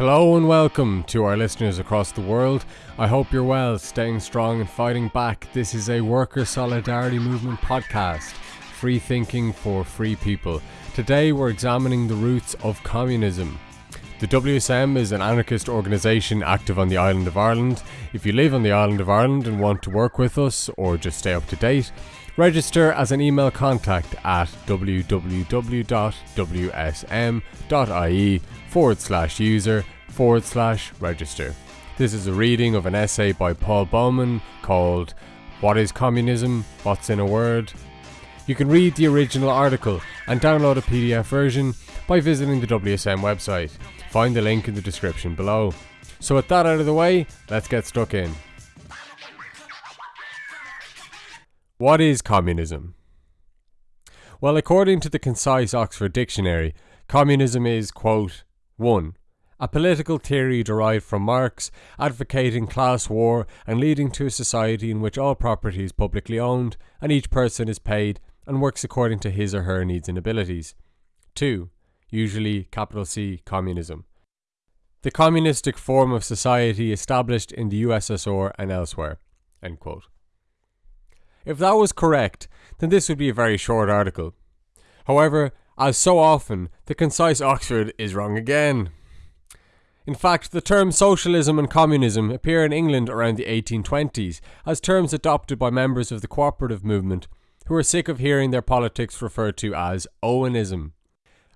Hello and welcome to our listeners across the world. I hope you're well, staying strong and fighting back. This is a worker solidarity movement podcast, free thinking for free people. Today we're examining the roots of communism. The WSM is an anarchist organisation active on the island of Ireland. If you live on the island of Ireland and want to work with us or just stay up to date, register as an email contact at www.wsm.ie forward slash user forward slash register. This is a reading of an essay by Paul Bowman called What is Communism? What's in a Word? You can read the original article and download a PDF version by visiting the WSM website. Find the link in the description below. So, with that out of the way, let's get stuck in. What is communism? Well, according to the concise Oxford Dictionary, communism is, quote, 1. A political theory derived from Marx, advocating class war and leading to a society in which all property is publicly owned and each person is paid and works according to his or her needs and abilities. 2 usually capital C, communism. The communistic form of society established in the USSR and elsewhere. If that was correct, then this would be a very short article. However, as so often, the concise Oxford is wrong again. In fact, the terms socialism and communism appear in England around the 1820s as terms adopted by members of the cooperative movement who were sick of hearing their politics referred to as Owenism.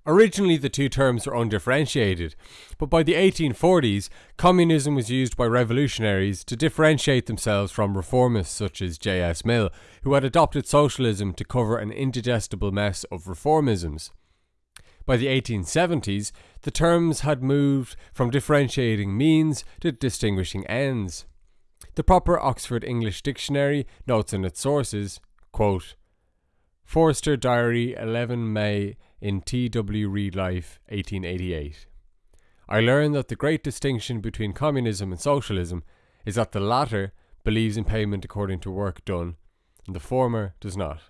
Originally, the two terms were undifferentiated, but by the 1840s, communism was used by revolutionaries to differentiate themselves from reformists such as J.S. Mill, who had adopted socialism to cover an indigestible mess of reformisms. By the 1870s, the terms had moved from differentiating means to distinguishing ends. The proper Oxford English Dictionary notes in its sources, quote, Forster Diary 11 May in T.W. Reid Life, 1888. I learn that the great distinction between communism and socialism is that the latter believes in payment according to work done, and the former does not.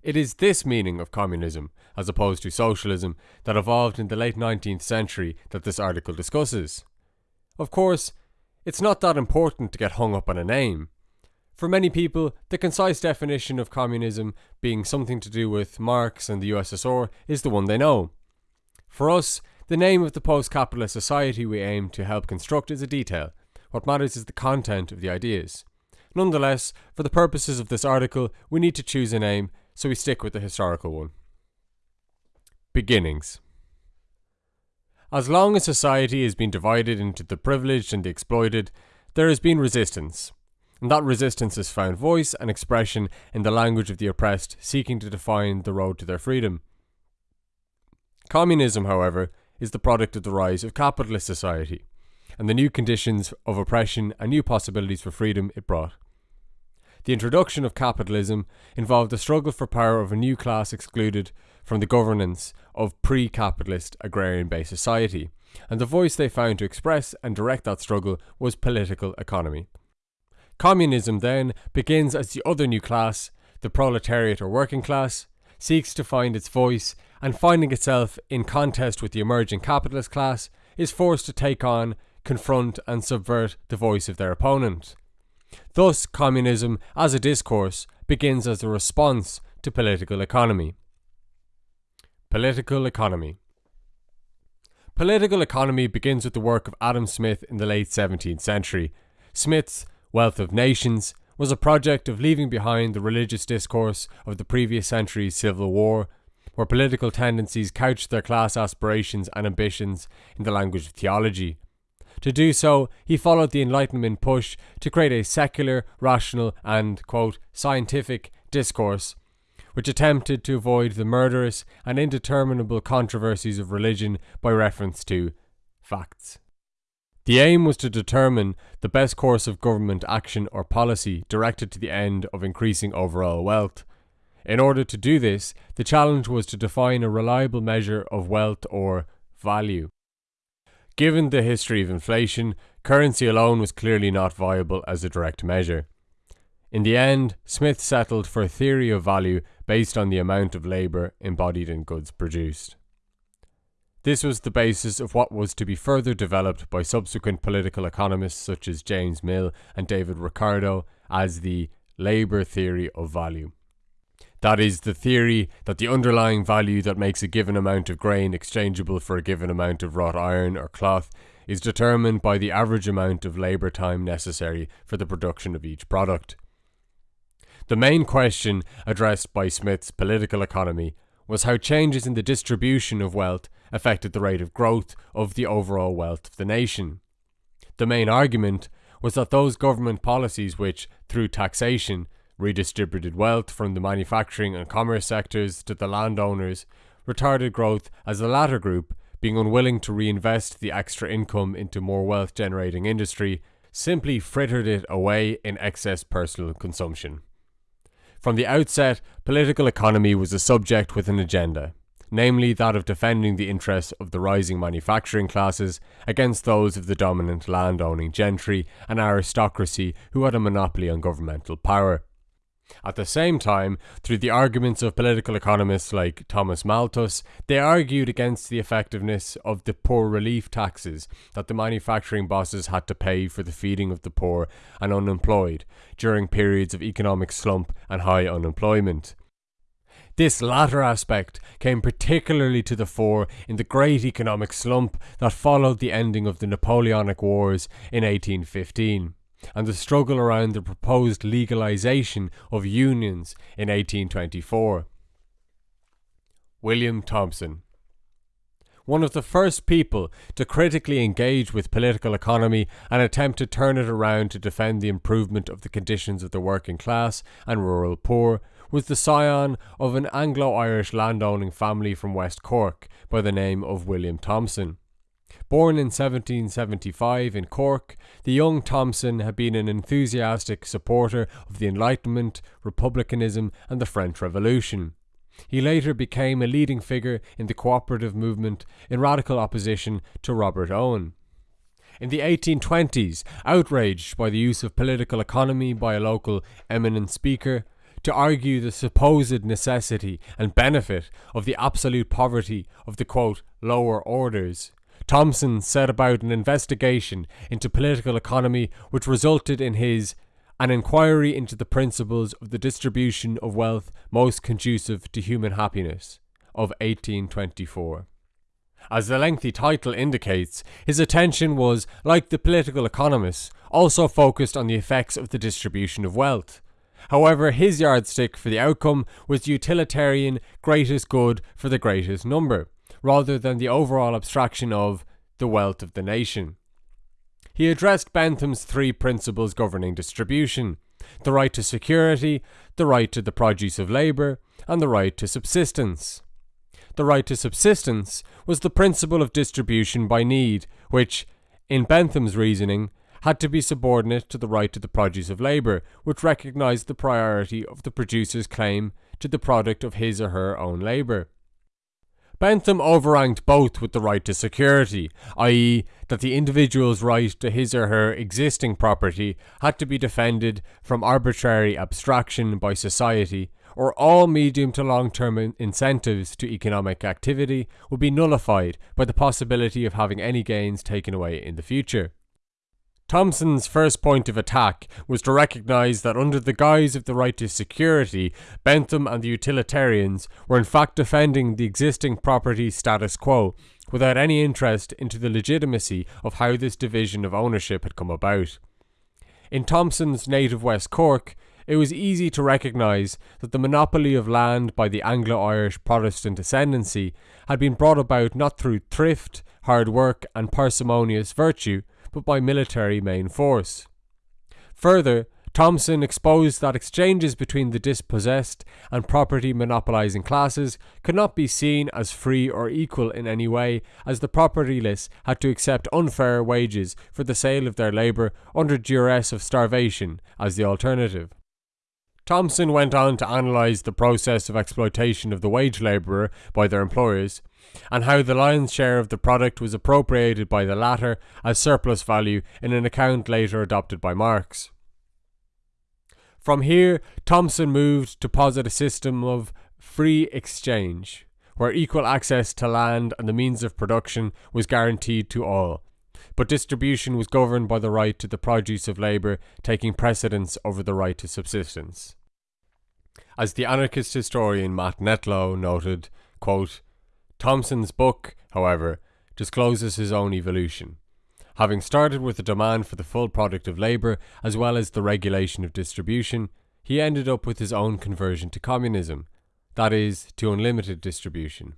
It is this meaning of communism, as opposed to socialism, that evolved in the late 19th century that this article discusses. Of course, it's not that important to get hung up on a name. For many people, the concise definition of communism being something to do with Marx and the USSR is the one they know. For us, the name of the post capitalist society we aim to help construct is a detail. What matters is the content of the ideas. Nonetheless, for the purposes of this article, we need to choose a name, so we stick with the historical one. Beginnings. As long as society has been divided into the privileged and the exploited, there has been resistance, and that resistance has found voice and expression in the language of the oppressed seeking to define the road to their freedom. Communism, however, is the product of the rise of capitalist society and the new conditions of oppression and new possibilities for freedom it brought. The introduction of capitalism involved the struggle for power of a new class excluded from the governance of pre capitalist agrarian based society, and the voice they found to express and direct that struggle was political economy. Communism then begins as the other new class, the proletariat or working class, seeks to find its voice and finding itself in contest with the emerging capitalist class, is forced to take on, confront, and subvert the voice of their opponent. Thus, communism, as a discourse, begins as a response to political economy. Political economy. Political economy begins with the work of Adam Smith in the late 17th century. Smith's Wealth of Nations was a project of leaving behind the religious discourse of the previous century's civil war, where political tendencies couched their class aspirations and ambitions in the language of theology. To do so, he followed the Enlightenment push to create a secular, rational, and, quote, scientific discourse, which attempted to avoid the murderous and indeterminable controversies of religion by reference to facts. The aim was to determine the best course of government action or policy directed to the end of increasing overall wealth. In order to do this, the challenge was to define a reliable measure of wealth or value. Given the history of inflation, currency alone was clearly not viable as a direct measure. In the end, Smith settled for a theory of value based on the amount of labour embodied in goods produced. This was the basis of what was to be further developed by subsequent political economists such as James Mill and David Ricardo as the labour theory of value. That is, the theory that the underlying value that makes a given amount of grain exchangeable for a given amount of wrought iron or cloth is determined by the average amount of labour time necessary for the production of each product. The main question addressed by Smith's political economy was how changes in the distribution of wealth affected the rate of growth of the overall wealth of the nation. The main argument was that those government policies which, through taxation, redistributed wealth from the manufacturing and commerce sectors to the landowners, retarded growth as the latter group, being unwilling to reinvest the extra income into more wealth generating industry, simply frittered it away in excess personal consumption. From the outset, political economy was a subject with an agenda, namely that of defending the interests of the rising manufacturing classes against those of the dominant landowning gentry and aristocracy who had a monopoly on governmental power. At the same time, through the arguments of political economists like Thomas Malthus, they argued against the effectiveness of the poor relief taxes that the manufacturing bosses had to pay for the feeding of the poor and unemployed during periods of economic slump and high unemployment. This latter aspect came particularly to the fore in the great economic slump that followed the ending of the Napoleonic Wars in 1815 and the struggle around the proposed legalization of unions in 1824. William Thompson one of the first people to critically engage with political economy and attempt to turn it around to defend the improvement of the conditions of the working class and rural poor, was the scion of an Anglo Irish landowning family from West Cork by the name of William Thompson. Born in 1775 in Cork, the young Thompson had been an enthusiastic supporter of the Enlightenment, republicanism, and the French Revolution. He later became a leading figure in the cooperative movement in radical opposition to Robert Owen. In the 1820s, outraged by the use of political economy by a local eminent speaker, to argue the supposed necessity and benefit of the absolute poverty of the quote, lower orders, Thompson set about an investigation into political economy which resulted in his An Inquiry into the Principles of the Distribution of Wealth Most Conducive to Human Happiness of 1824. As the lengthy title indicates, his attention was, like the political economists, also focused on the effects of the distribution of wealth. However, his yardstick for the outcome was utilitarian greatest good for the greatest number rather than the overall abstraction of the wealth of the nation. He addressed Bentham's three principles governing distribution the right to security, the right to the produce of labour, and the right to subsistence. The right to subsistence was the principle of distribution by need, which, in Bentham's reasoning, had to be subordinate to the right to the produce of labour, which recognised the priority of the producer's claim to the product of his or her own labour. Bentham overranked both with the right to security, i.e., that the individual's right to his or her existing property had to be defended from arbitrary abstraction by society, or all medium to long term incentives to economic activity would be nullified by the possibility of having any gains taken away in the future. Thompson's first point of attack was to recognise that under the guise of the right to security, Bentham and the utilitarians were in fact defending the existing property status quo, without any interest into the legitimacy of how this division of ownership had come about. In Thompson's native West Cork, it was easy to recognise that the monopoly of land by the Anglo Irish Protestant ascendancy had been brought about not through thrift, hard work, and parsimonious virtue, but by military main force. Further, Thompson exposed that exchanges between the dispossessed and property monopolizing classes could not be seen as free or equal in any way, as the propertyless had to accept unfair wages for the sale of their labour under duress of starvation as the alternative. Thompson went on to analyse the process of exploitation of the wage labourer by their employers, and how the lion's share of the product was appropriated by the latter as surplus value in an account later adopted by Marx. From here, Thompson moved to posit a system of free exchange, where equal access to land and the means of production was guaranteed to all, but distribution was governed by the right to the produce of labour taking precedence over the right to subsistence. As the anarchist historian Max Nettlau noted, quote, Thompson's book, however, discloses his own evolution. Having started with the demand for the full product of labour as well as the regulation of distribution, he ended up with his own conversion to communism, that is, to unlimited distribution.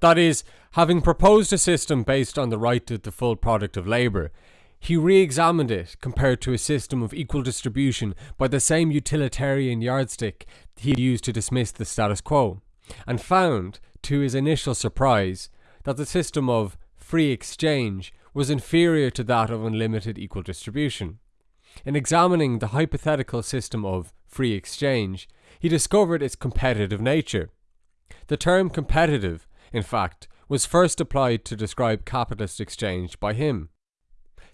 That is, having proposed a system based on the right to the full product of labour, he re examined it compared to a system of equal distribution by the same utilitarian yardstick he used to dismiss the status quo, and found, to his initial surprise, that the system of free exchange was inferior to that of unlimited equal distribution. In examining the hypothetical system of free exchange, he discovered its competitive nature. The term competitive in fact, was first applied to describe capitalist exchange by him.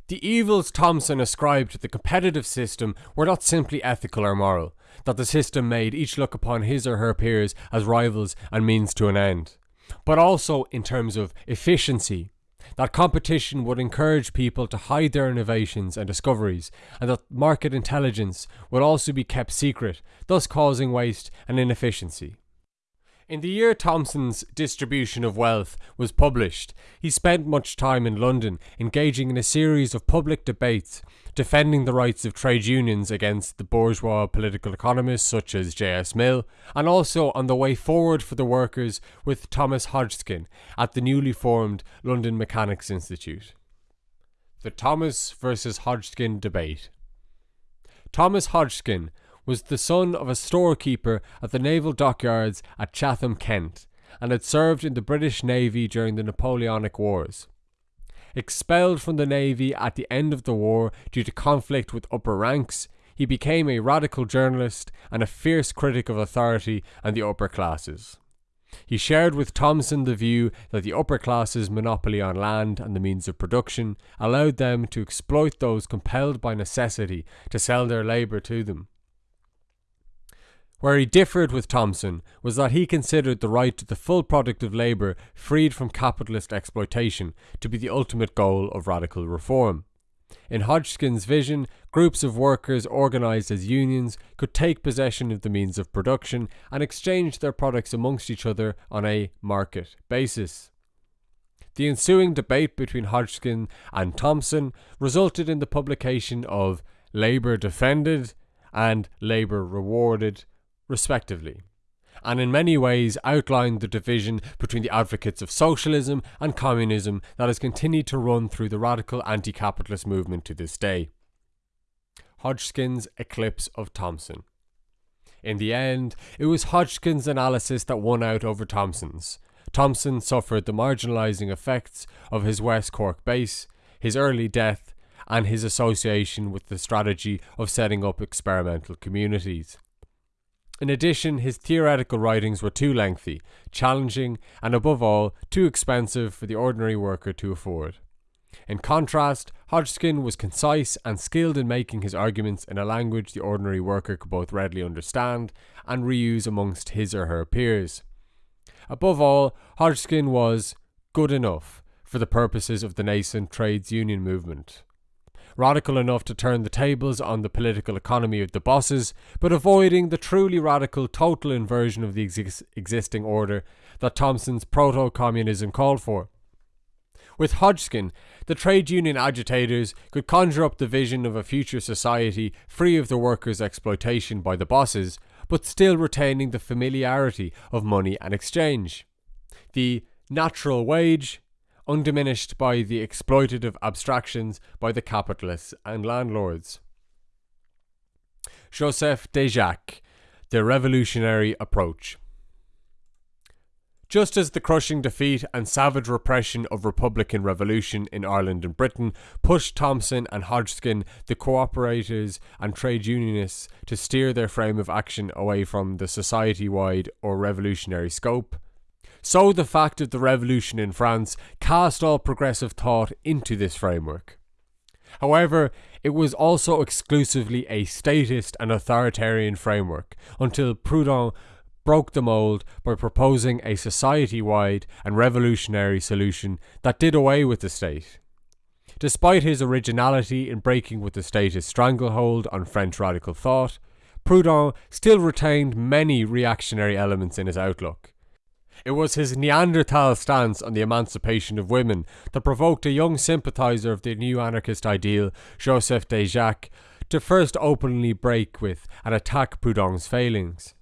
The evils Thompson ascribed to the competitive system were not simply ethical or moral, that the system made each look upon his or her peers as rivals and means to an end, but also in terms of efficiency, that competition would encourage people to hide their innovations and discoveries, and that market intelligence would also be kept secret, thus causing waste and inefficiency. In the year Thompson's Distribution of Wealth was published, he spent much time in London engaging in a series of public debates defending the rights of trade unions against the bourgeois political economists such as J.S. Mill, and also on the way forward for the workers with Thomas Hodgskin at the newly formed London Mechanics Institute. The Thomas versus Hodgskin debate. Thomas Hodgskin was the son of a storekeeper at the naval dockyards at Chatham, Kent, and had served in the British Navy during the Napoleonic Wars. Expelled from the Navy at the end of the war due to conflict with upper ranks, he became a radical journalist and a fierce critic of authority and the upper classes. He shared with Thompson the view that the upper classes' monopoly on land and the means of production allowed them to exploit those compelled by necessity to sell their labour to them. Where he differed with Thompson was that he considered the right to the full product of labour freed from capitalist exploitation to be the ultimate goal of radical reform. In Hodgskin's vision, groups of workers organised as unions could take possession of the means of production and exchange their products amongst each other on a market basis. The ensuing debate between Hodgskin and Thompson resulted in the publication of Labour Defended and Labour Rewarded respectively, and in many ways outlined the division between the advocates of socialism and communism that has continued to run through the radical anti capitalist movement to this day. Hodgskin's Eclipse of Thompson. In the end, it was Hodgskin's analysis that won out over Thompson's. Thompson suffered the marginalising effects of his West Cork base, his early death, and his association with the strategy of setting up experimental communities. In addition, his theoretical writings were too lengthy, challenging, and above all, too expensive for the ordinary worker to afford. In contrast, Hodgskin was concise and skilled in making his arguments in a language the ordinary worker could both readily understand and reuse amongst his or her peers. Above all, Hodgskin was good enough for the purposes of the nascent trades union movement radical enough to turn the tables on the political economy of the bosses, but avoiding the truly radical total inversion of the ex- existing order that Thompson's proto communism called for. With Hodgskin, the trade union agitators could conjure up the vision of a future society free of the workers' exploitation by the bosses, but still retaining the familiarity of money and exchange. The natural wage undiminished by the exploitative abstractions by the capitalists and landlords. Joseph Déjacque, The Revolutionary Approach. Just as the crushing defeat and savage repression of Republican revolution in Ireland and Britain pushed Thompson and Hodgskin, the cooperators and trade unionists, to steer their frame of action away from the society wide or revolutionary scope, so the fact of the revolution in France cast all progressive thought into this framework. However, it was also exclusively a statist and authoritarian framework until Proudhon broke the mold by proposing a society wide and revolutionary solution that did away with the state. Despite his originality in breaking with the state's stranglehold on French radical thought, Proudhon still retained many reactionary elements in his outlook. It was his Neanderthal stance on the emancipation of women that provoked a young sympathiser of the new anarchist ideal, Joseph Déjacque, to first openly break with and attack Proudhon's failings.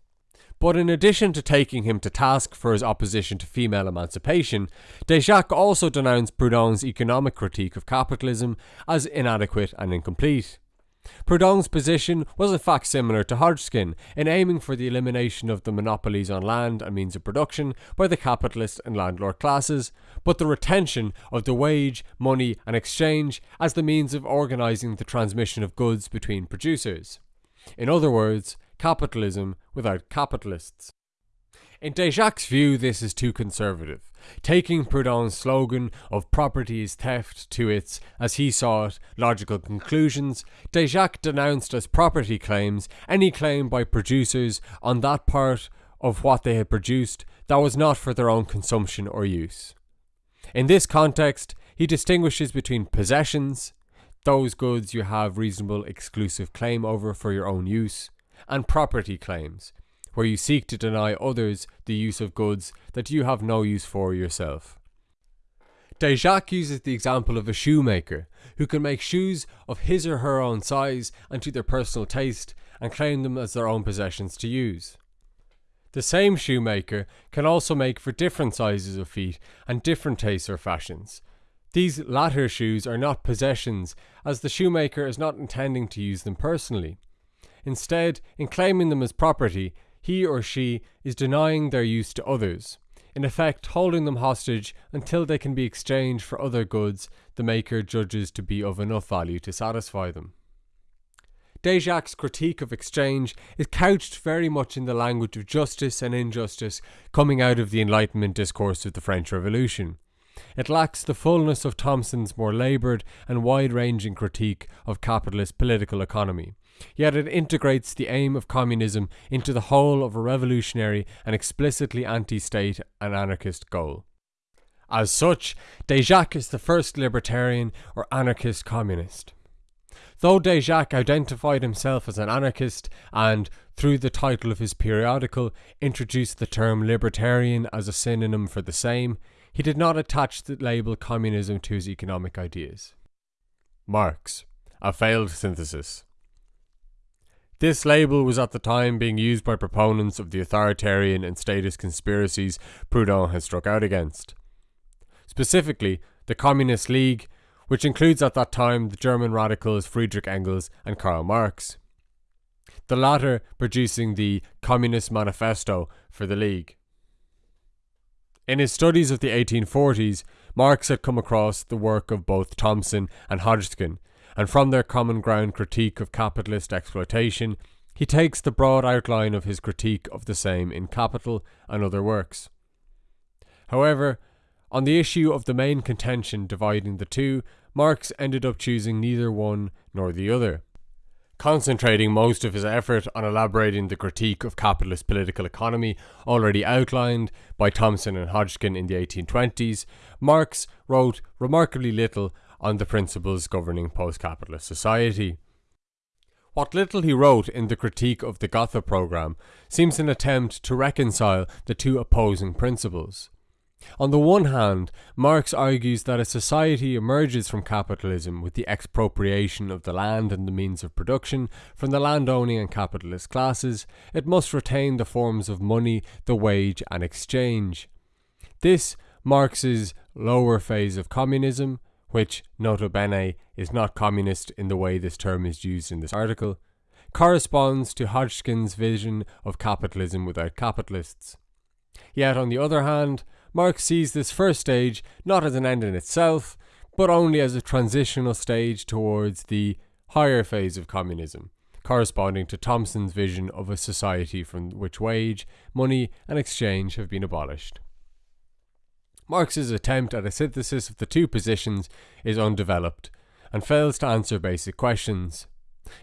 But in addition to taking him to task for his opposition to female emancipation, Déjacque also denounced Proudhon's economic critique of capitalism as inadequate and incomplete. Proudhon's position was in fact similar to Hodgskin in aiming for the elimination of the monopolies on land and means of production by the capitalist and landlord classes, but the retention of the wage, money, and exchange as the means of organising the transmission of goods between producers. In other words, capitalism without capitalists. In Déjacque's view, this is too conservative, taking Proudhon's slogan of property is theft to its, as he saw it, logical conclusions. Déjacque denounced as property claims any claim by producers on that part of what they had produced that was not for their own consumption or use. In this context, he distinguishes between possessions, those goods you have reasonable exclusive claim over for your own use, and property claims, where you seek to deny others the use of goods that you have no use for yourself. Déjacque uses the example of a shoemaker who can make shoes of his or her own size and to their personal taste and claim them as their own possessions to use. The same shoemaker can also make for different sizes of feet and different tastes or fashions. These latter shoes are not possessions, as the shoemaker is not intending to use them personally. Instead, in claiming them as property, he or she is denying their use to others, in effect holding them hostage until they can be exchanged for other goods the maker judges to be of enough value to satisfy them. Déjacque's critique of exchange is couched very much in the language of justice and injustice coming out of the Enlightenment discourse of the French Revolution. It lacks the fullness of Thompson's more laboured and wide ranging critique of capitalist political economy, Yet it integrates the aim of communism into the whole of a revolutionary and explicitly anti state and anarchist goal. As such, Déjacque is the first libertarian or anarchist communist. Though Déjacque identified himself as an anarchist and, through the title of his periodical, introduced the term libertarian as a synonym for the same, he did not attach the label communism to his economic ideas. Marx, a failed synthesis. This label was at the time being used by proponents of the authoritarian and statist conspiracies Proudhon had struck out against. Specifically, the Communist League, which includes at that time the German radicals Friedrich Engels and Karl Marx. The latter producing the Communist Manifesto for the League. In his studies of the 1840s, Marx had come across the work of both Thompson and Hodgskin and from their common ground critique of capitalist exploitation, he takes the broad outline of his critique of the same in Capital and other works. However, on the issue of the main contention dividing the two, Marx ended up choosing neither one nor the other. Concentrating most of his effort on elaborating the critique of capitalist political economy already outlined by Thompson and Hodgskin in the 1820s, Marx wrote remarkably little on the principles governing post capitalist society. What little he wrote in the critique of the Gotha program seems an attempt to reconcile the two opposing principles. On the one hand, Marx argues that a society emerges from capitalism with the expropriation of the land and the means of production from the landowning and capitalist classes. It must retain the forms of money, the wage, and exchange. This, Marx's lower phase of communism, which, nota bene, is not communist in the way this term is used in this article, corresponds to Hodgskin's vision of capitalism without capitalists. Yet, on the other hand, Marx sees this first stage not as an end in itself, but only as a transitional stage towards the higher phase of communism, corresponding to Thompson's vision of a society from which wage, money, and exchange have been abolished. Marx's attempt at a synthesis of the two positions is undeveloped and fails to answer basic questions,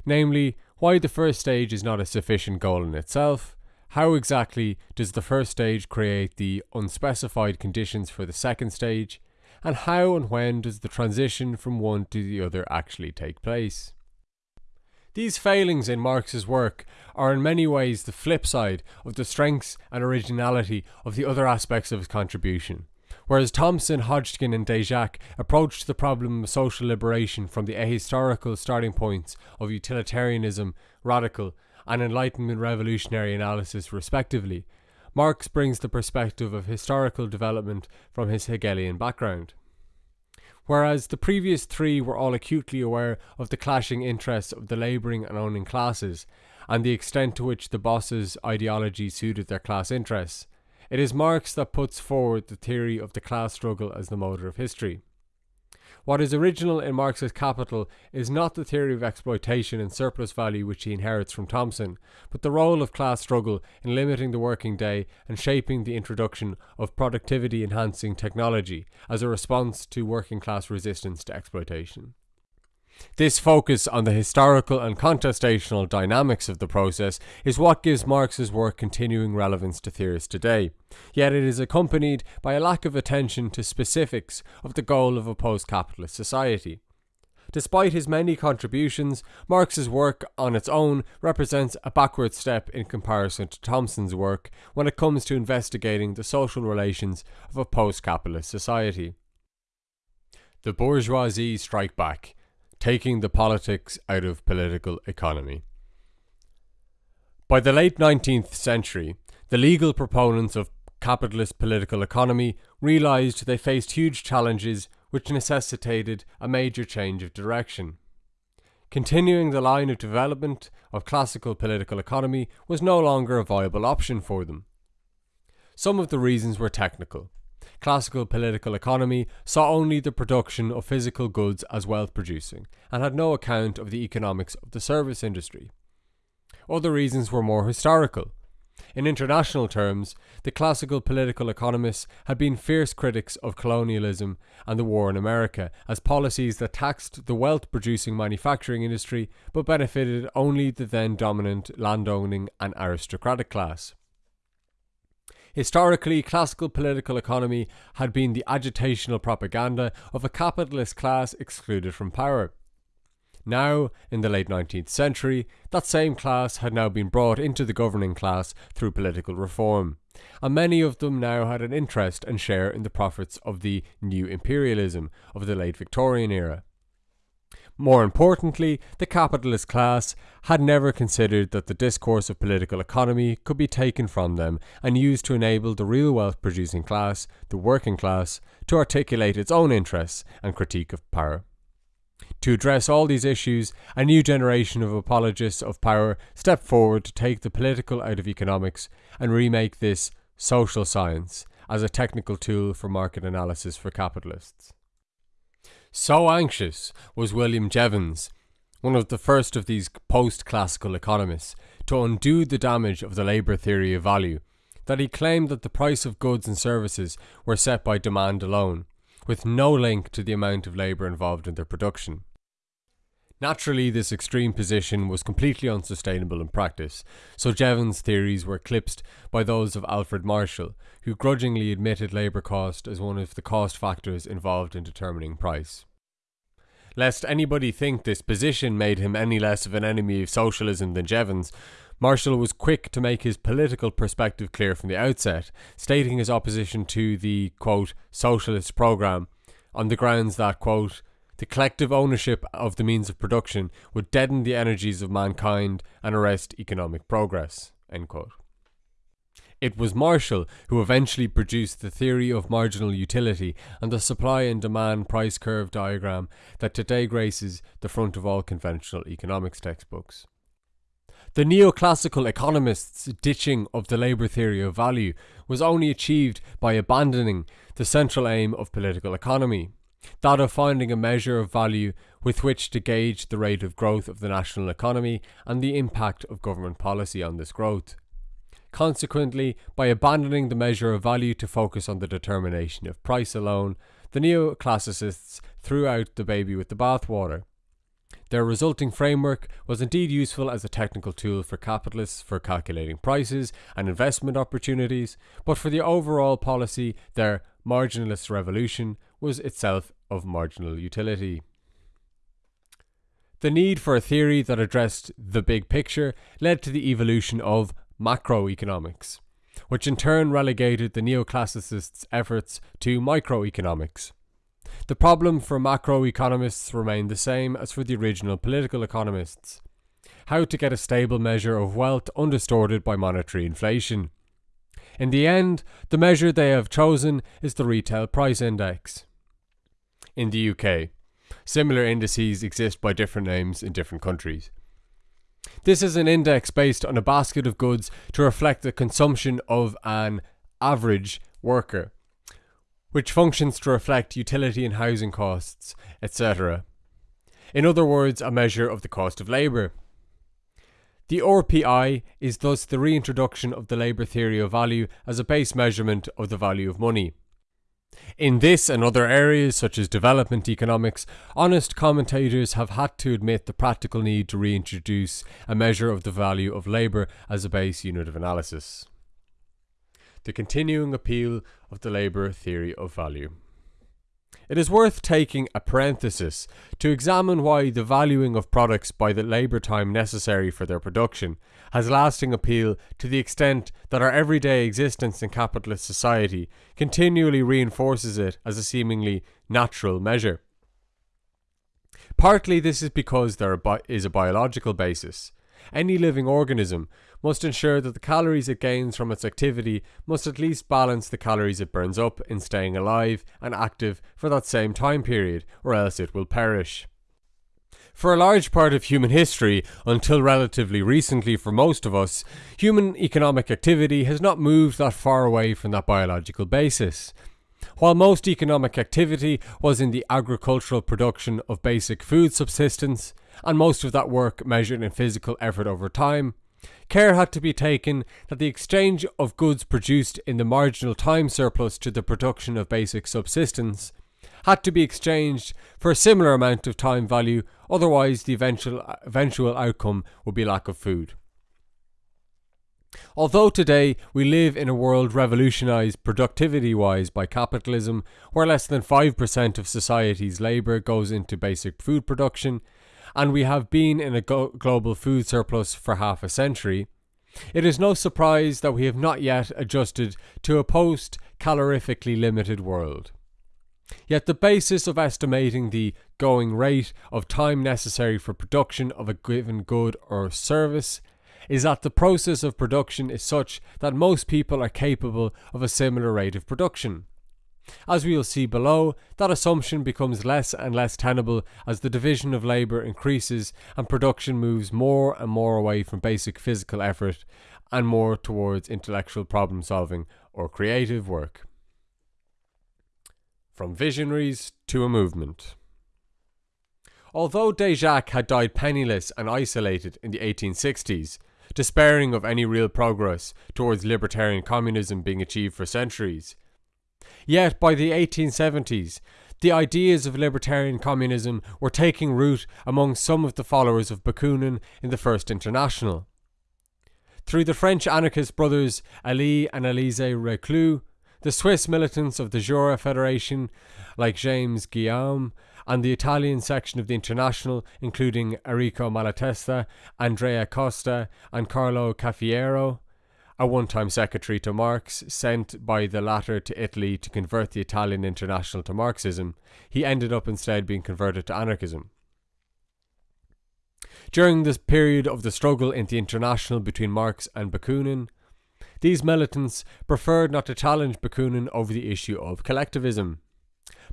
namely, why the first stage is not a sufficient goal in itself, How exactly does the first stage create the unspecified conditions for the second stage? And how and when does the transition from one to the other actually take place? These failings in Marx's work are in many ways the flip side of the strengths and originality of the other aspects of his contribution. Whereas Thompson, Hodgskin, and Déjacque approached the problem of social liberation from the ahistorical starting points of utilitarianism, radical, and Enlightenment revolutionary analysis, respectively, Marx brings the perspective of historical development from his Hegelian background. Whereas the previous three were all acutely aware of the clashing interests of the labouring and owning classes, and the extent to which the bosses' ideology suited their class interests, it is Marx that puts forward the theory of the class struggle as the motor of history. What is original in Marx's Capital is not the theory of exploitation and surplus value which he inherits from Thompson, but the role of class struggle in limiting the working day and shaping the introduction of productivity enhancing technology as a response to working class resistance to exploitation. This focus on the historical and contestational dynamics of the process is what gives Marx's work continuing relevance to theorists today. Yet it is accompanied by a lack of attention to specifics of the goal of a post capitalist society. Despite his many contributions, Marx's work on its own represents a backward step in comparison to Thompson's work when it comes to investigating the social relations of a post capitalist society. The bourgeoisie strike back taking the politics out of political economy. By the late 19th century, the legal proponents of capitalist political economy realised they faced huge challenges which necessitated a major change of direction. Continuing the line of development of classical political economy was no longer a viable option for them. Some of the reasons were technical classical political economy saw only the production of physical goods as wealth producing and had no account of the economics of the service industry. Other reasons were more historical. In international terms, the classical political economists had been fierce critics of colonialism and the war in America as policies that taxed the wealth producing manufacturing industry but benefited only the then dominant landowning and aristocratic class. Historically, classical political economy had been the agitational propaganda of a capitalist class excluded from power. Now, in the late 19th century, that same class had now been brought into the governing class through political reform, and many of them now had an interest and share in the profits of the new imperialism of the late Victorian era. More importantly, the capitalist class had never considered that the discourse of political economy could be taken from them and used to enable the real wealth producing class, the working class, to articulate its own interests and critique of power. To address all these issues, a new generation of apologists of power stepped forward to take the political out of economics and remake this social science as a technical tool for market analysis for capitalists. So anxious was William Jevons, one of the first of these post classical economists, to undo the damage of the labour theory of value, that he claimed that the price of goods and services were set by demand alone, with no link to the amount of labour involved in their production. Naturally, this extreme position was completely unsustainable in practice, so Jevons' theories were eclipsed by those of Alfred Marshall, who grudgingly admitted labour cost as one of the cost factors involved in determining price. Lest anybody think this position made him any less of an enemy of socialism than Jevons, Marshall was quick to make his political perspective clear from the outset, stating his opposition to the, quote, socialist programme on the grounds that, quote, the collective ownership of the means of production would deaden the energies of mankind and arrest economic progress. It was Marshall who eventually produced the theory of marginal utility and the supply and demand price curve diagram that today graces the front of all conventional economics textbooks. The neoclassical economists' ditching of the labour theory of value was only achieved by abandoning the central aim of political economy, that of finding a measure of value with which to gauge the rate of growth of the national economy and the impact of government policy on this growth. Consequently, by abandoning the measure of value to focus on the determination of price alone, the neoclassicists threw out the baby with the bathwater. Their resulting framework was indeed useful as a technical tool for capitalists for calculating prices and investment opportunities, but for the overall policy, their marginalist revolution was itself of marginal utility. The need for a theory that addressed the big picture led to the evolution of macroeconomics, which in turn relegated the neoclassicists' efforts to microeconomics. The problem for macroeconomists remained the same as for the original political economists how to get a stable measure of wealth undistorted by monetary inflation. In the end, the measure they have chosen is the Retail Price Index. In the UK, Similar indices exist by different names in different countries. This is an index based on a basket of goods to reflect the consumption of an average worker, which functions to reflect utility and housing costs, etc. In other words, a measure of the cost of labour. The RPI is thus the reintroduction of the labour theory of value as a base measurement of the value of money. In this and other areas, such as development economics, honest commentators have had to admit the practical need to reintroduce a measure of the value of labour as a base unit of analysis. The continuing appeal of the labour theory of value. It is worth taking a parenthesis to examine why the valuing of products by the labour time necessary for their production has lasting appeal to the extent that our everyday existence in capitalist society continually reinforces it as a seemingly natural measure. Partly this is because there is a biological basis. Any living organism must ensure that the calories it gains from its activity must at least balance the calories it burns up in staying alive and active for that same time period, or else it will perish. For a large part of human history, until relatively recently for most of us, human economic activity has not moved that far away from that biological basis. While most economic activity was in the agricultural production of basic food subsistence, and most of that work measured in physical effort over time, care had to be taken that the exchange of goods produced in the marginal time surplus to the production of basic subsistence had to be exchanged for a similar amount of time value, otherwise the eventual, eventual outcome would be lack of food. Although today we live in a world revolutionised productivity wise by capitalism, where less than 5% of society's labour goes into basic food production, and we have been in a global food surplus for half a century, it is no surprise that we have not yet adjusted to a post calorifically limited world. Yet the basis of estimating the going rate of time necessary for production of a given good or service is that the process of production is such that most people are capable of a similar rate of production. As we will see below, that assumption becomes less and less tenable as the division of labour increases and production moves more and more away from basic physical effort and more towards intellectual problem solving or creative work. From visionaries to a movement. Although Déjacque had died penniless and isolated in the 1860s, despairing of any real progress towards libertarian communism being achieved for centuries, Yet by the 1870s, the ideas of libertarian communism were taking root among some of the followers of Bakunin in the First International. Through the French anarchist brothers Elie and Elisée Reclus, the Swiss militants of the Jura Federation, like James Guillaume, and the Italian section of the International, including Enrico Malatesta, Andrea Costa, and Carlo Cafiero, a one time secretary to Marx, sent by the latter to Italy to convert the Italian international to Marxism, he ended up instead being converted to anarchism. During this period of the struggle in the international between Marx and Bakunin, these militants preferred not to challenge Bakunin over the issue of collectivism.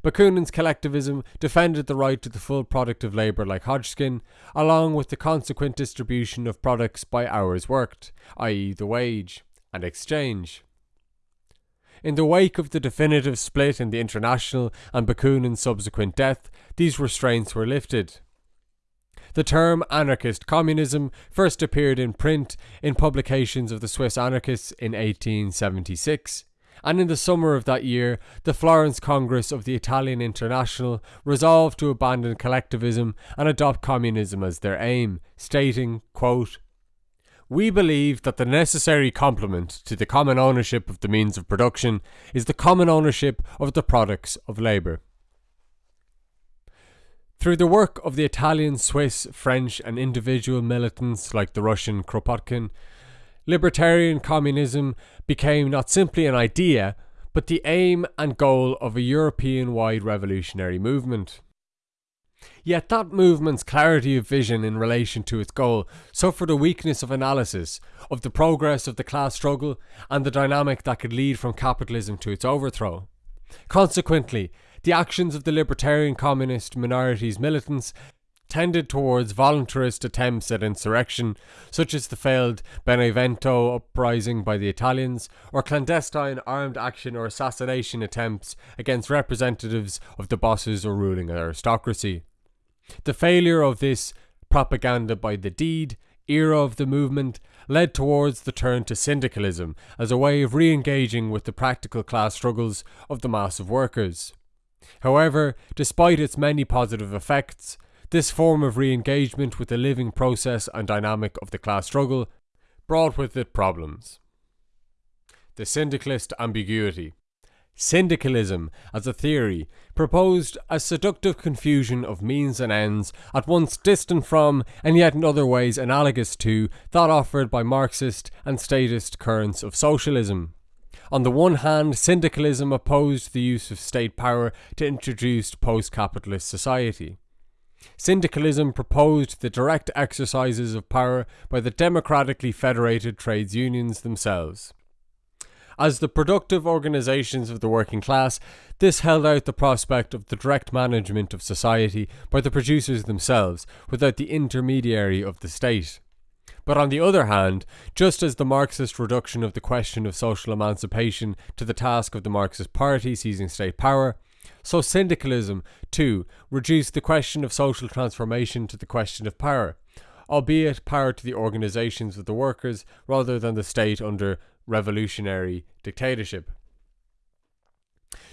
Bakunin's collectivism defended the right to the full product of labour like Hodgskin, along with the consequent distribution of products by hours worked, i.e., the wage, and exchange. In the wake of the definitive split in the International and Bakunin's subsequent death, these restraints were lifted. The term anarchist communism first appeared in print in publications of the Swiss anarchists in 1876 and in the summer of that year, the Florence Congress of the Italian International resolved to abandon collectivism and adopt communism as their aim, stating, quote, we believe that the necessary complement to the common ownership of the means of production is the common ownership of the products of labour. Through the work of the Italian, Swiss, French, and individual militants like the Russian Kropotkin, libertarian communism became not simply an idea, but the aim and goal of a European wide revolutionary movement. Yet that movement's clarity of vision in relation to its goal suffered a weakness of analysis of the progress of the class struggle and the dynamic that could lead from capitalism to its overthrow. Consequently, the actions of the libertarian communist minorities militants tended towards voluntarist attempts at insurrection, such as the failed Benevento uprising by the Italians, or clandestine armed action or assassination attempts against representatives of the bosses or ruling aristocracy. The failure of this propaganda by the deed era of the movement led towards the turn to syndicalism as a way of re engaging with the practical class struggles of the mass of workers. However, despite its many positive effects, this form of re engagement with the living process and dynamic of the class struggle brought with it problems. The syndicalist ambiguity. Syndicalism, as a theory, proposed a seductive confusion of means and ends, at once distant from, and yet in other ways analogous to, that offered by Marxist and statist currents of socialism. On the one hand, syndicalism opposed the use of state power to introduce post capitalist society. Syndicalism proposed the direct exercises of power by the democratically federated trades unions themselves. As the productive organisations of the working class, this held out the prospect of the direct management of society by the producers themselves, without the intermediary of the state. But on the other hand, just as the Marxist reduction of the question of social emancipation to the task of the Marxist Party seizing state power, so syndicalism, too, reduced the question of social transformation to the question of power, albeit power to the organisations of the workers rather than the state under revolutionary dictatorship.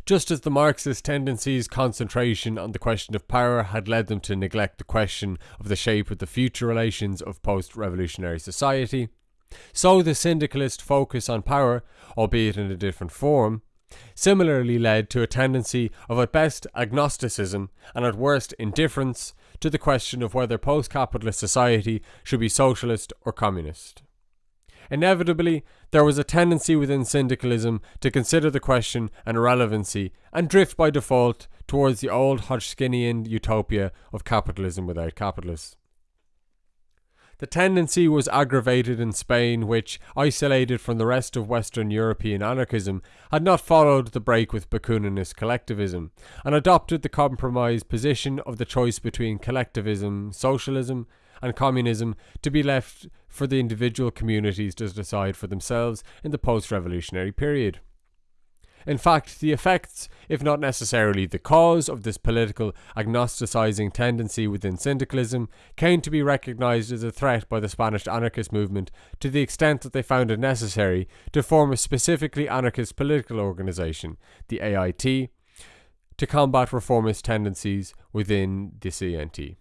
Just as the Marxist tendencies' concentration on the question of power had led them to neglect the question of the shape of the future relations of post revolutionary society, so the syndicalist focus on power, albeit in a different form, similarly led to a tendency of at best agnosticism and at worst indifference to the question of whether post capitalist society should be socialist or communist. Inevitably, there was a tendency within syndicalism to consider the question an irrelevancy and drift by default towards the old Hodgskinian utopia of capitalism without capitalists. The tendency was aggravated in Spain, which, isolated from the rest of Western European anarchism, had not followed the break with Bakuninist collectivism, and adopted the compromise position of the choice between collectivism, socialism, and communism to be left for the individual communities to decide for themselves in the post revolutionary period. In fact, the effects, if not necessarily the cause, of this political agnosticizing tendency within syndicalism came to be recognized as a threat by the Spanish anarchist movement to the extent that they found it necessary to form a specifically anarchist political organization, the AIT, to combat reformist tendencies within the CNT.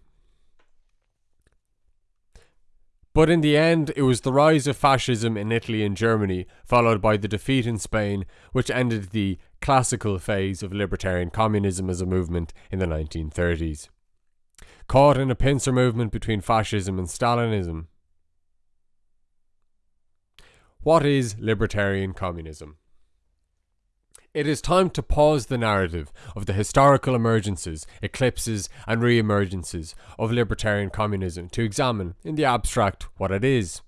But in the end, it was the rise of fascism in Italy and Germany, followed by the defeat in Spain, which ended the classical phase of libertarian communism as a movement in the 1930s. Caught in a pincer movement between fascism and Stalinism. What is libertarian communism? It is time to pause the narrative of the historical emergences, eclipses, and re emergences of libertarian communism to examine, in the abstract, what it is.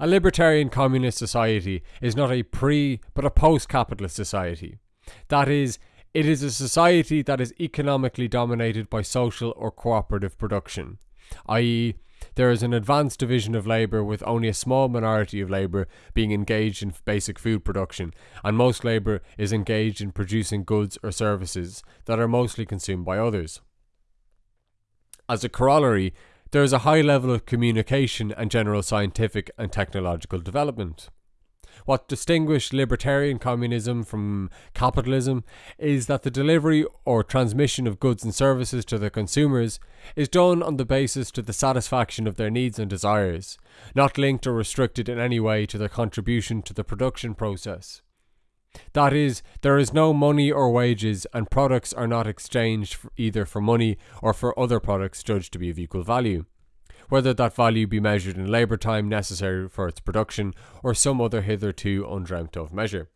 A libertarian communist society is not a pre but a post capitalist society. That is, it is a society that is economically dominated by social or cooperative production, i.e., there is an advanced division of labour with only a small minority of labour being engaged in basic food production, and most labour is engaged in producing goods or services that are mostly consumed by others. As a corollary, there is a high level of communication and general scientific and technological development. What distinguished libertarian communism from capitalism is that the delivery or transmission of goods and services to the consumers is done on the basis to the satisfaction of their needs and desires, not linked or restricted in any way to their contribution to the production process. That is, there is no money or wages, and products are not exchanged for either for money or for other products judged to be of equal value whether that value be measured in labour time necessary for its production or some other hitherto undreamt of measure.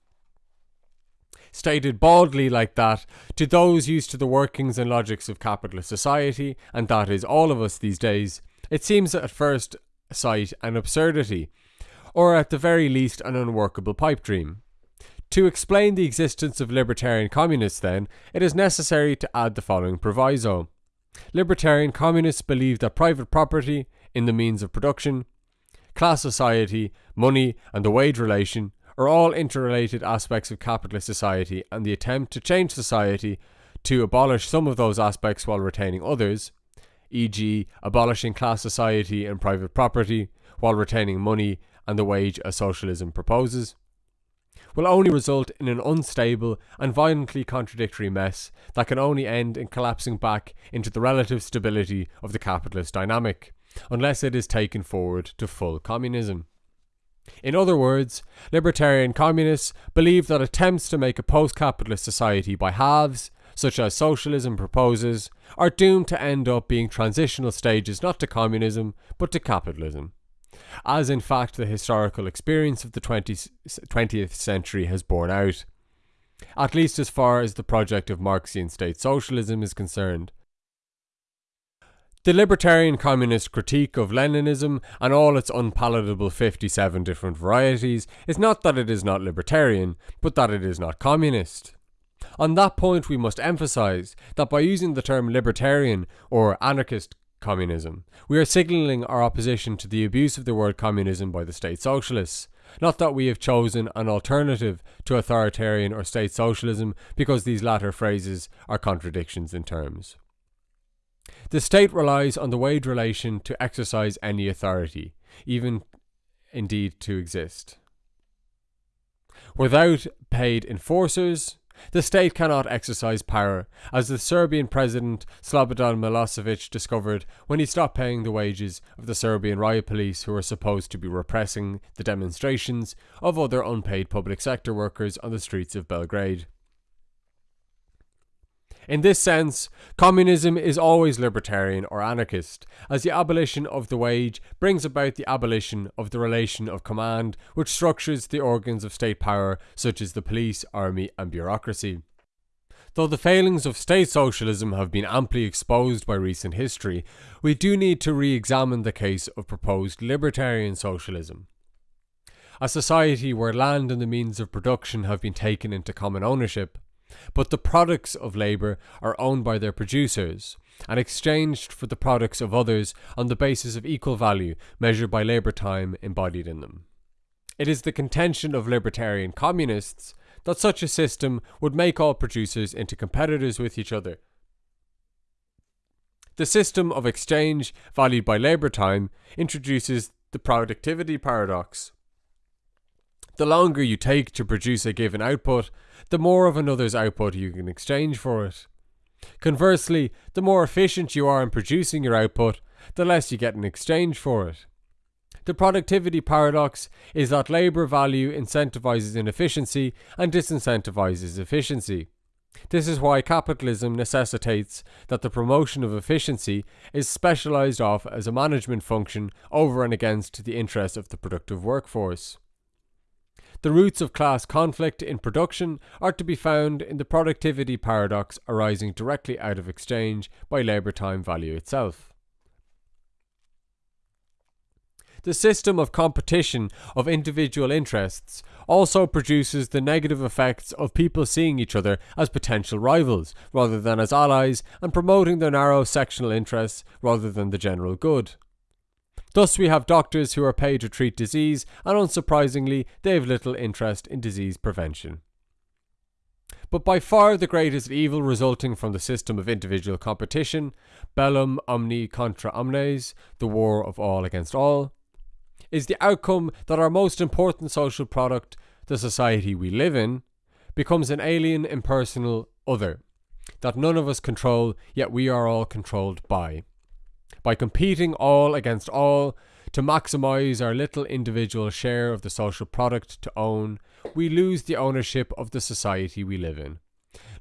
Stated baldly like that, to those used to the workings and logics of capitalist society, and that is all of us these days, it seems at first sight an absurdity, or at the very least an unworkable pipe dream. To explain the existence of libertarian communists, then, it is necessary to add the following proviso. Libertarian communists believe that private property in the means of production, class society, money, and the wage relation are all interrelated aspects of capitalist society, and the attempt to change society to abolish some of those aspects while retaining others, e.g., abolishing class society and private property while retaining money and the wage as socialism proposes, will only result in an unstable and violently contradictory mess that can only end in collapsing back into the relative stability of the capitalist dynamic, unless it is taken forward to full communism. In other words, libertarian communists believe that attempts to make a post capitalist society by halves, such as socialism proposes, are doomed to end up being transitional stages not to communism, but to capitalism as in fact the historical experience of the 20th, 20th century has borne out, at least as far as the project of Marxian state socialism is concerned. The libertarian communist critique of Leninism and all its unpalatable 57 different varieties is not that it is not libertarian, but that it is not communist. On that point, we must emphasize that by using the term libertarian or anarchist communism. We are signalling our opposition to the abuse of the word communism by the state socialists. Not that we have chosen an alternative to authoritarian or state socialism because these latter phrases are contradictions in terms. The state relies on the wage relation to exercise any authority, even indeed to exist. Without paid enforcers, the state cannot exercise power, as the Serbian president Slobodan Milosevic discovered when he stopped paying the wages of the Serbian riot police who were supposed to be repressing the demonstrations of other unpaid public sector workers on the streets of Belgrade. In this sense, communism is always libertarian or anarchist, as the abolition of the wage brings about the abolition of the relation of command which structures the organs of state power such as the police, army and bureaucracy. Though the failings of state socialism have been amply exposed by recent history, we do need to re examine the case of proposed libertarian socialism. A society where land and the means of production have been taken into common ownership, but the products of labour are owned by their producers and exchanged for the products of others on the basis of equal value measured by labour time embodied in them. It is the contention of libertarian communists that such a system would make all producers into competitors with each other. The system of exchange valued by labour time introduces the productivity paradox. The longer you take to produce a given output, the more of another's output you can exchange for it. Conversely, the more efficient you are in producing your output, the less you get in exchange for it. The productivity paradox is that labour value incentivizes inefficiency and disincentivizes efficiency. This is why capitalism necessitates that the promotion of efficiency is specialized off as a management function over and against the interests of the productive workforce. The roots of class conflict in production are to be found in the productivity paradox arising directly out of exchange by labour time value itself. The system of competition of individual interests also produces the negative effects of people seeing each other as potential rivals rather than as allies and promoting their narrow sectional interests rather than the general good. Thus, we have doctors who are paid to treat disease, and unsurprisingly, they have little interest in disease prevention. But by far the greatest evil resulting from the system of individual competition, bellum omni contra omnes, the war of all against all, is the outcome that our most important social product, the society we live in, becomes an alien, impersonal other that none of us control, yet we are all controlled by. By competing all against all to maximize our little individual share of the social product to own, we lose the ownership of the society we live in.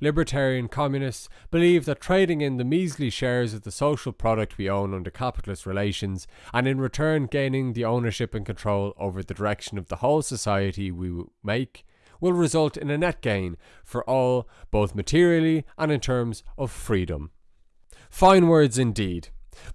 Libertarian communists believe that trading in the measly shares of the social product we own under capitalist relations, and in return gaining the ownership and control over the direction of the whole society we make, will result in a net gain for all, both materially and in terms of freedom. Fine words indeed.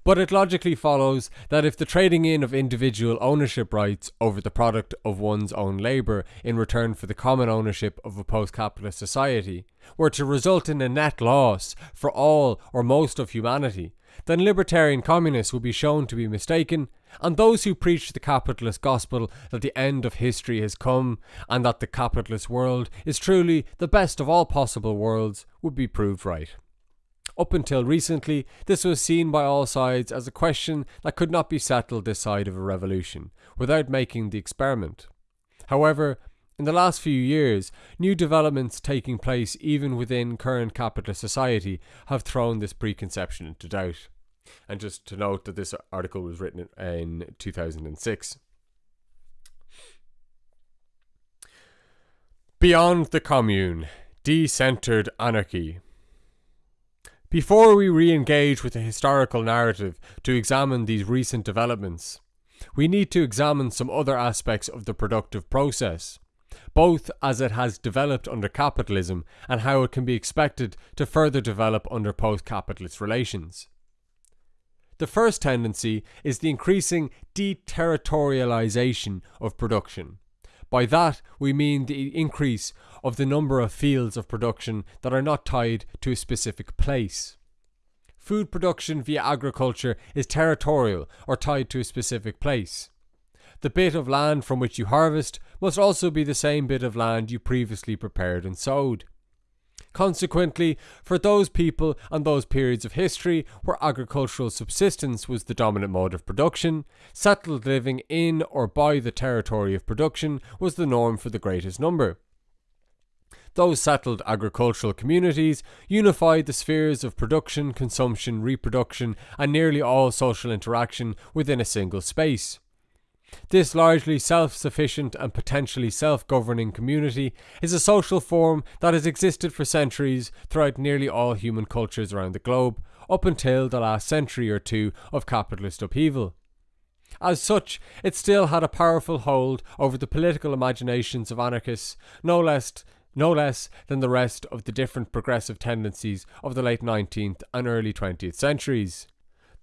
But it logically follows that if the trading in of individual ownership rights over the product of one's own labour in return for the common ownership of a post capitalist society were to result in a net loss for all or most of humanity, then libertarian communists would be shown to be mistaken, and those who preach the capitalist gospel that the end of history has come and that the capitalist world is truly the best of all possible worlds would be proved right. Up until recently, this was seen by all sides as a question that could not be settled this side of a revolution without making the experiment. However, in the last few years, new developments taking place even within current capitalist society have thrown this preconception into doubt. And just to note that this article was written in 2006. Beyond the Commune Decentered Anarchy. Before we re engage with the historical narrative to examine these recent developments, we need to examine some other aspects of the productive process, both as it has developed under capitalism and how it can be expected to further develop under post capitalist relations. The first tendency is the increasing deterritorialization of production. By that, we mean the increase of the number of fields of production that are not tied to a specific place. Food production via agriculture is territorial or tied to a specific place. The bit of land from which you harvest must also be the same bit of land you previously prepared and sowed. Consequently, for those people and those periods of history where agricultural subsistence was the dominant mode of production, settled living in or by the territory of production was the norm for the greatest number. Those settled agricultural communities unified the spheres of production, consumption, reproduction, and nearly all social interaction within a single space. This largely self sufficient and potentially self governing community is a social form that has existed for centuries throughout nearly all human cultures around the globe, up until the last century or two of capitalist upheaval. As such, it still had a powerful hold over the political imaginations of anarchists, no less, no less than the rest of the different progressive tendencies of the late 19th and early 20th centuries.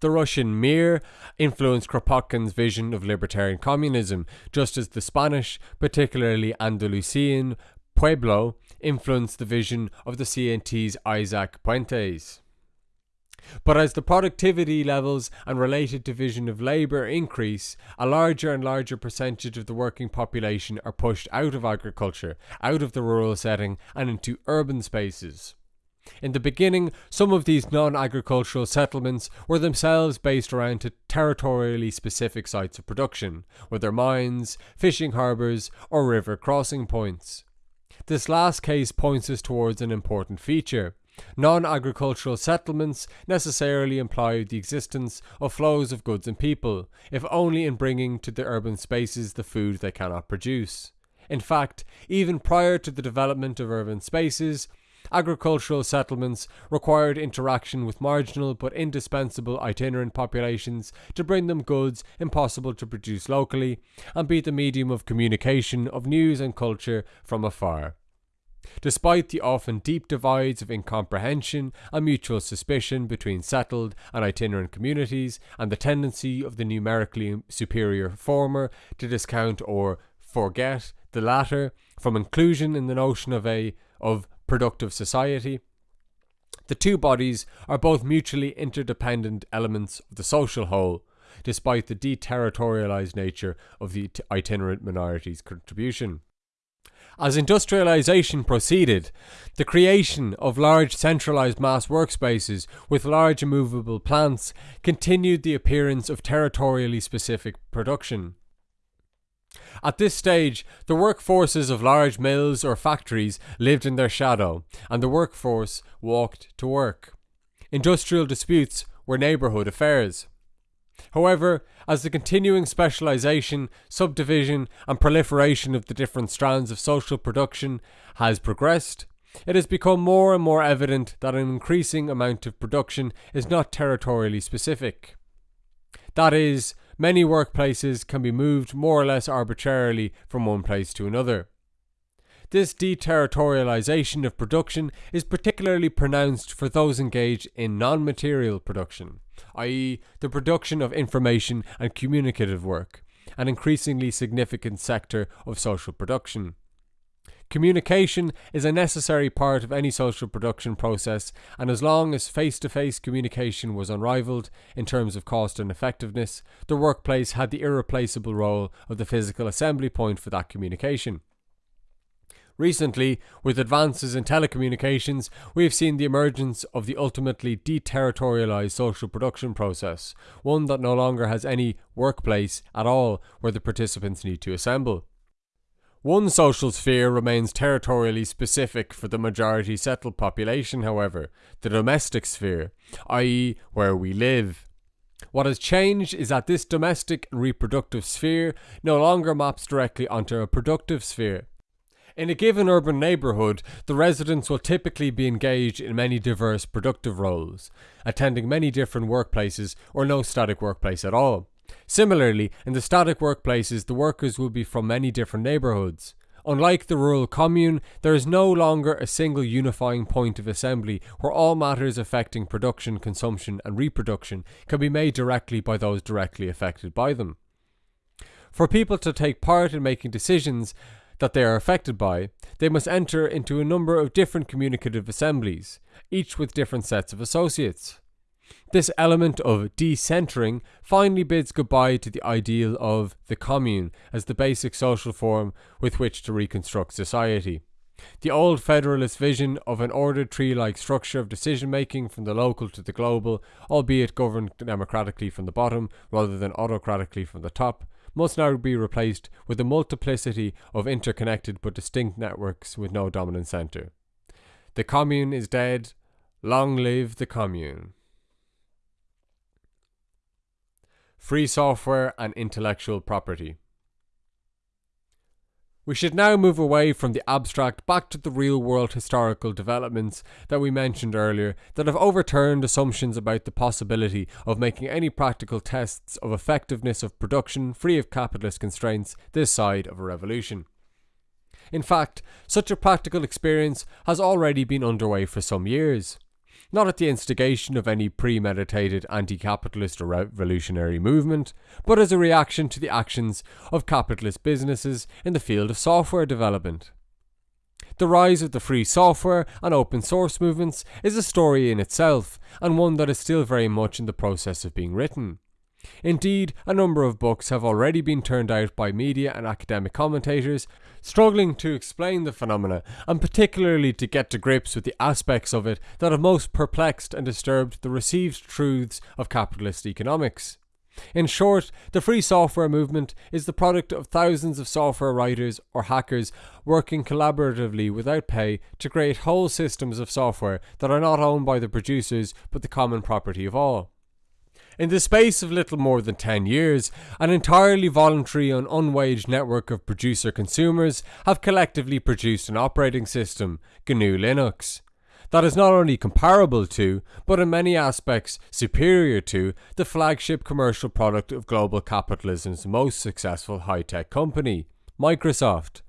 The Russian Mir influenced Kropotkin's vision of libertarian communism, just as the Spanish, particularly Andalusian, Pueblo influenced the vision of the CNT's Isaac Puentes. But as the productivity levels and related division of labour increase, a larger and larger percentage of the working population are pushed out of agriculture, out of the rural setting, and into urban spaces. In the beginning, some of these non agricultural settlements were themselves based around territorially specific sites of production, whether mines, fishing harbours, or river crossing points. This last case points us towards an important feature. Non agricultural settlements necessarily imply the existence of flows of goods and people, if only in bringing to the urban spaces the food they cannot produce. In fact, even prior to the development of urban spaces, agricultural settlements required interaction with marginal but indispensable itinerant populations to bring them goods impossible to produce locally and be the medium of communication of news and culture from afar. Despite the often deep divides of incomprehension and mutual suspicion between settled and itinerant communities, and the tendency of the numerically superior former to discount or forget the latter from inclusion in the notion of a of productive society. The two bodies are both mutually interdependent elements of the social whole, despite the deterritorialized nature of the itinerant minority's contribution. As industrialization proceeded, the creation of large centralized mass workspaces with large immovable plants continued the appearance of territorially specific production. At this stage, the workforces of large mills or factories lived in their shadow, and the workforce walked to work. Industrial disputes were neighbourhood affairs. However, as the continuing specialisation, subdivision, and proliferation of the different strands of social production has progressed, it has become more and more evident that an increasing amount of production is not territorially specific. That is, many workplaces can be moved more or less arbitrarily from one place to another. This deterritorialization of production is particularly pronounced for those engaged in non material production, i.e., the production of information and communicative work, an increasingly significant sector of social production. Communication is a necessary part of any social production process, and as long as face to face communication was unrivaled in terms of cost and effectiveness, the workplace had the irreplaceable role of the physical assembly point for that communication. Recently, with advances in telecommunications, we have seen the emergence of the ultimately deterritorialized social production process, one that no longer has any workplace at all where the participants need to assemble. One social sphere remains territorially specific for the majority settled population, however, the domestic sphere, i.e., where we live. What has changed is that this domestic and reproductive sphere no longer maps directly onto a productive sphere. In a given urban neighbourhood, the residents will typically be engaged in many diverse productive roles, attending many different workplaces or no static workplace at all. Similarly, in the static workplaces, the workers will be from many different neighbourhoods. Unlike the rural commune, there is no longer a single unifying point of assembly where all matters affecting production, consumption, and reproduction can be made directly by those directly affected by them. For people to take part in making decisions that they are affected by, they must enter into a number of different communicative assemblies, each with different sets of associates. This element of decentering finally bids goodbye to the ideal of the commune as the basic social form with which to reconstruct society. The old federalist vision of an ordered tree like structure of decision making from the local to the global, albeit governed democratically from the bottom rather than autocratically from the top, must now be replaced with a multiplicity of interconnected but distinct networks with no dominant centre. The commune is dead. Long live the commune. Free software, and intellectual property. We should now move away from the abstract back to the real world historical developments that we mentioned earlier that have overturned assumptions about the possibility of making any practical tests of effectiveness of production free of capitalist constraints this side of a revolution. In fact, such a practical experience has already been underway for some years not at the instigation of any premeditated anti capitalist or revolutionary movement, but as a reaction to the actions of capitalist businesses in the field of software development. The rise of the free software and open source movements is a story in itself, and one that is still very much in the process of being written. Indeed, a number of books have already been turned out by media and academic commentators struggling to explain the phenomena and particularly to get to grips with the aspects of it that have most perplexed and disturbed the received truths of capitalist economics. In short, the free software movement is the product of thousands of software writers or hackers working collaboratively without pay to create whole systems of software that are not owned by the producers but the common property of all. In the space of little more than 10 years, an entirely voluntary and unwaged network of producer consumers have collectively produced an operating system, GNU Linux, that is not only comparable to, but in many aspects superior to, the flagship commercial product of global capitalism's most successful high tech company, Microsoft.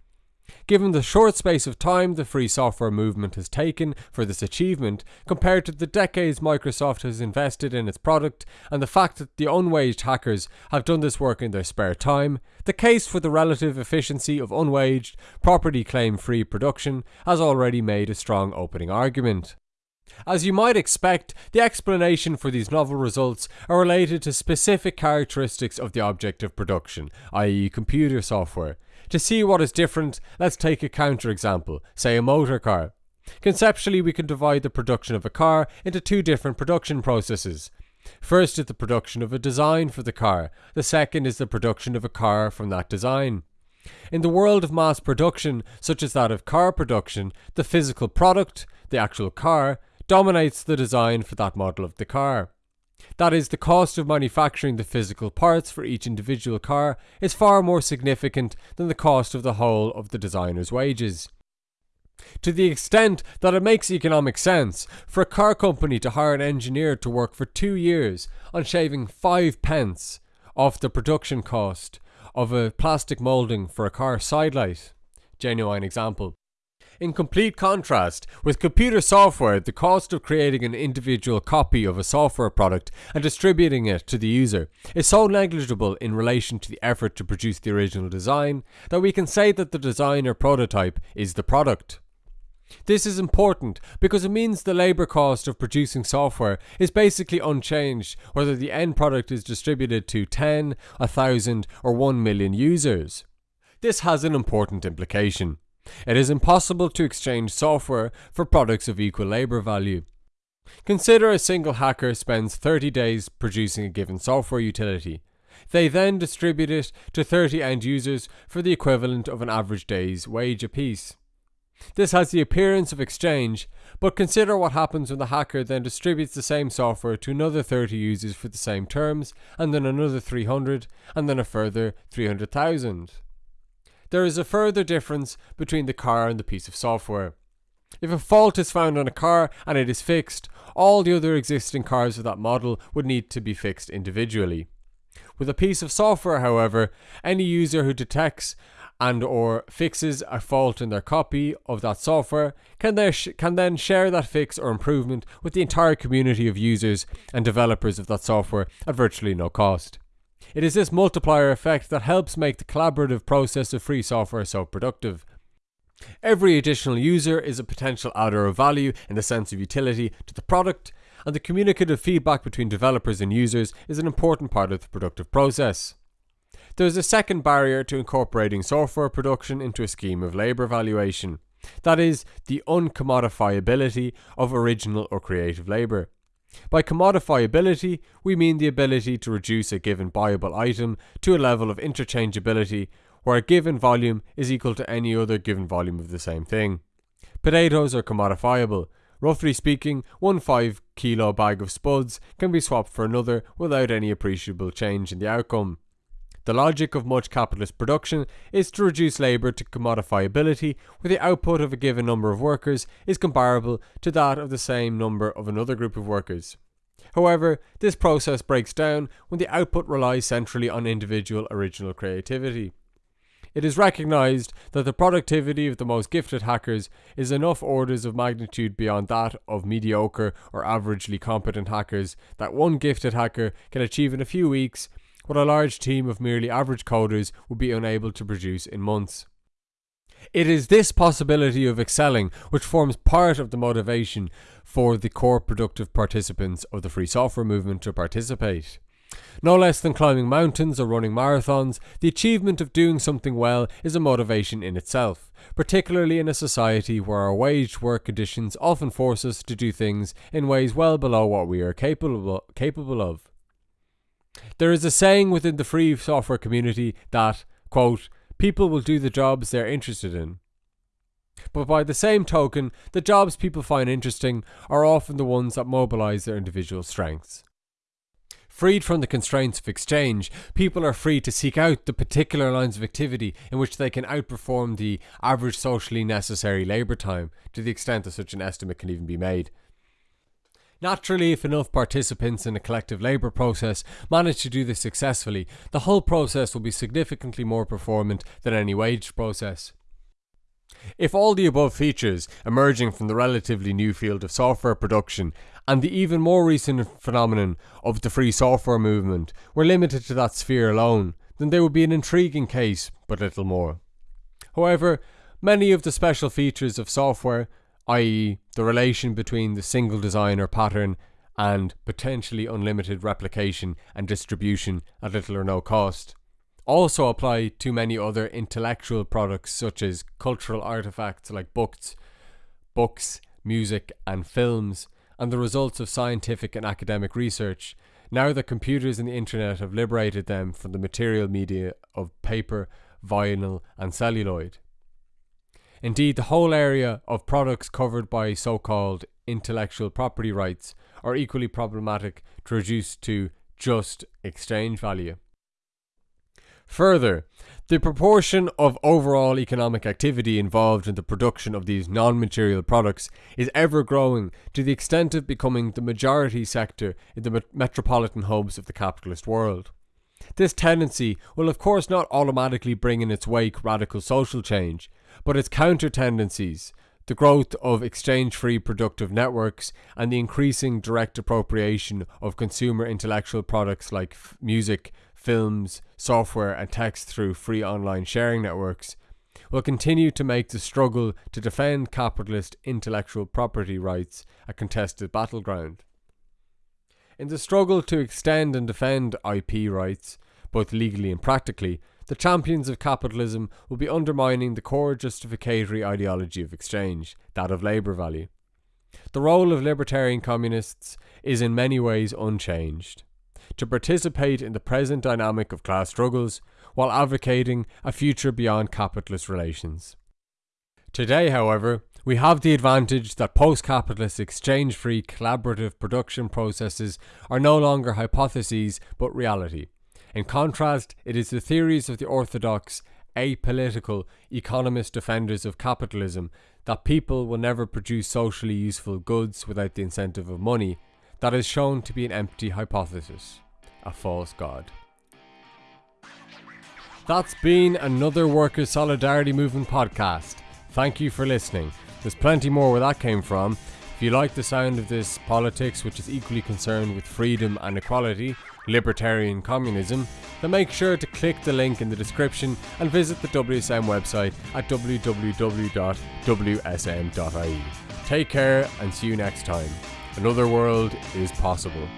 Given the short space of time the free software movement has taken for this achievement, compared to the decades Microsoft has invested in its product, and the fact that the unwaged hackers have done this work in their spare time, the case for the relative efficiency of unwaged, property claim free production has already made a strong opening argument. As you might expect, the explanation for these novel results are related to specific characteristics of the object of production, i.e., computer software. To see what is different, let's take a counterexample, say a motor car. Conceptually, we can divide the production of a car into two different production processes. First is the production of a design for the car, the second is the production of a car from that design. In the world of mass production, such as that of car production, the physical product, the actual car, dominates the design for that model of the car. That is, the cost of manufacturing the physical parts for each individual car is far more significant than the cost of the whole of the designer's wages. To the extent that it makes economic sense for a car company to hire an engineer to work for two years on shaving five pence off the production cost of a plastic moulding for a car sidelight. Genuine example. In complete contrast, with computer software, the cost of creating an individual copy of a software product and distributing it to the user is so negligible in relation to the effort to produce the original design that we can say that the design or prototype is the product. This is important because it means the labour cost of producing software is basically unchanged whether the end product is distributed to 10, 1000 or 1 million users. This has an important implication. It is impossible to exchange software for products of equal labour value. Consider a single hacker spends 30 days producing a given software utility. They then distribute it to 30 end users for the equivalent of an average day's wage apiece. This has the appearance of exchange, but consider what happens when the hacker then distributes the same software to another 30 users for the same terms, and then another 300, and then a further 300,000. There is a further difference between the car and the piece of software. If a fault is found on a car and it is fixed, all the other existing cars of that model would need to be fixed individually. With a piece of software, however, any user who detects and or fixes a fault in their copy of that software can, there can then share that fix or improvement with the entire community of users and developers of that software at virtually no cost. It is this multiplier effect that helps make the collaborative process of free software so productive. Every additional user is a potential adder of value in the sense of utility to the product, and the communicative feedback between developers and users is an important part of the productive process. There is a second barrier to incorporating software production into a scheme of labour valuation. That is, the uncommodifiability of original or creative labour. By commodifiability, we mean the ability to reduce a given buyable item to a level of interchangeability where a given volume is equal to any other given volume of the same thing. Potatoes are commodifiable. Roughly speaking, one 5 kilo bag of spuds can be swapped for another without any appreciable change in the outcome. The logic of much capitalist production is to reduce labour to commodifiability where the output of a given number of workers is comparable to that of the same number of another group of workers. However, this process breaks down when the output relies centrally on individual original creativity. It is recognized that the productivity of the most gifted hackers is enough orders of magnitude beyond that of mediocre or averagely competent hackers that one gifted hacker can achieve in a few weeks what a large team of merely average coders would be unable to produce in months. It is this possibility of excelling which forms part of the motivation for the core productive participants of the free software movement to participate. No less than climbing mountains or running marathons, the achievement of doing something well is a motivation in itself, particularly in a society where our waged work conditions often force us to do things in ways well below what we are capable, capable of. There is a saying within the free software community that, quote, people will do the jobs they're interested in. But by the same token, the jobs people find interesting are often the ones that mobilize their individual strengths. Freed from the constraints of exchange, people are free to seek out the particular lines of activity in which they can outperform the average socially necessary labour time, to the extent that such an estimate can even be made. Naturally, if enough participants in a collective labour process manage to do this successfully, the whole process will be significantly more performant than any wage process. If all the above features emerging from the relatively new field of software production and the even more recent phenomenon of the free software movement were limited to that sphere alone, then they would be an intriguing case, but little more. However, many of the special features of software i.e., the relation between the single design or pattern and potentially unlimited replication and distribution at little or no cost. Also apply to many other intellectual products such as cultural artifacts like books, books, music, and films, and the results of scientific and academic research. Now that computers and the internet have liberated them from the material media of paper, vinyl, and celluloid. Indeed, the whole area of products covered by so called intellectual property rights are equally problematic to reduce to just exchange value. Further, the proportion of overall economic activity involved in the production of these non material products is ever growing to the extent of becoming the majority sector in the metropolitan hubs of the capitalist world. This tendency will, of course, not automatically bring in its wake radical social change, but its counter tendencies, the growth of exchange free productive networks, and the increasing direct appropriation of consumer intellectual products like music, films, software, and text through free online sharing networks will continue to make the struggle to defend capitalist intellectual property rights a contested battleground. In the struggle to extend and defend IP rights, both legally and practically, the champions of capitalism will be undermining the core justificatory ideology of exchange, that of labour value. The role of libertarian communists is in many ways unchanged to participate in the present dynamic of class struggles while advocating a future beyond capitalist relations. Today, however, we have the advantage that post capitalist exchange free collaborative production processes are no longer hypotheses but reality. In contrast, it is the theories of the orthodox, apolitical economist defenders of capitalism that people will never produce socially useful goods without the incentive of money that is shown to be an empty hypothesis, a false god. That's been another Workers' Solidarity Movement podcast. Thank you for listening. There's plenty more where that came from. If you like the sound of this politics, which is equally concerned with freedom and equality, libertarian communism, then make sure to click the link in the description and visit the WSM website at www.wsm.ie. Take care and see you next time. Another world is possible.